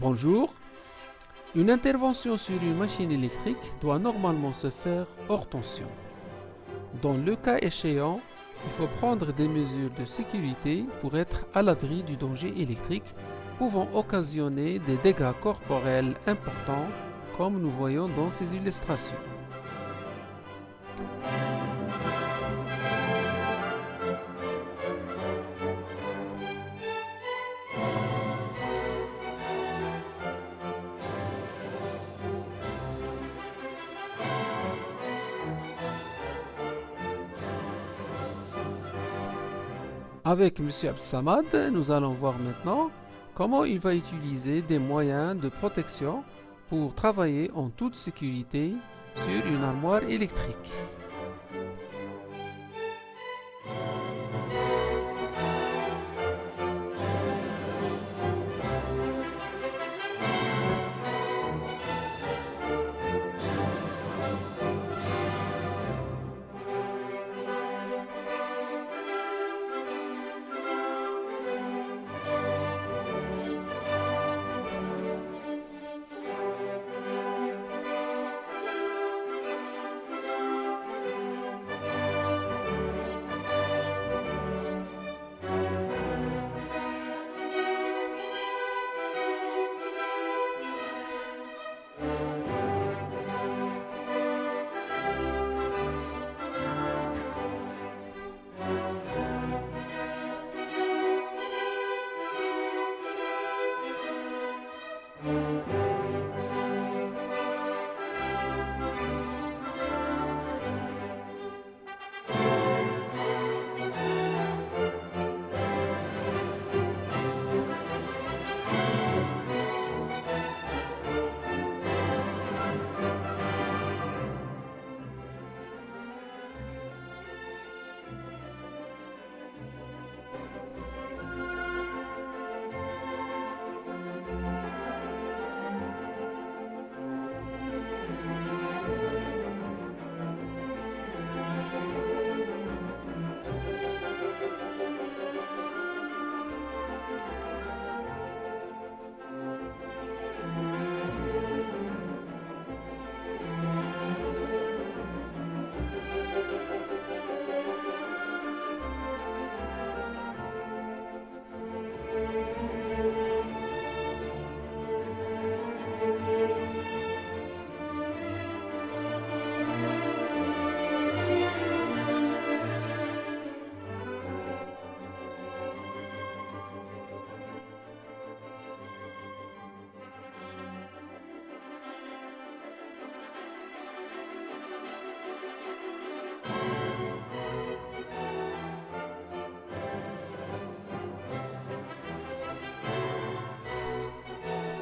Bonjour. Une intervention sur une machine électrique doit normalement se faire hors tension. Dans le cas échéant, il faut prendre des mesures de sécurité pour être à l'abri du danger électrique pouvant occasionner des dégâts corporels importants comme nous voyons dans ces illustrations. Avec M. Absamad, nous allons voir maintenant comment il va utiliser des moyens de protection pour travailler en toute sécurité sur une armoire électrique?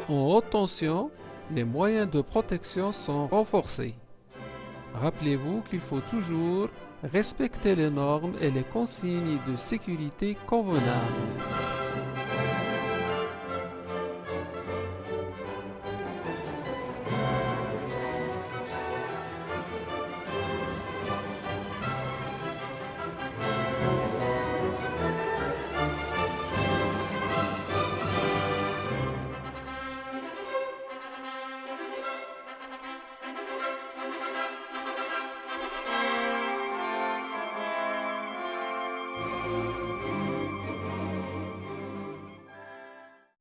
En haute tension, les moyens de protection sont renforcés. Rappelez-vous qu'il faut toujours respecter les normes et les consignes de sécurité convenables.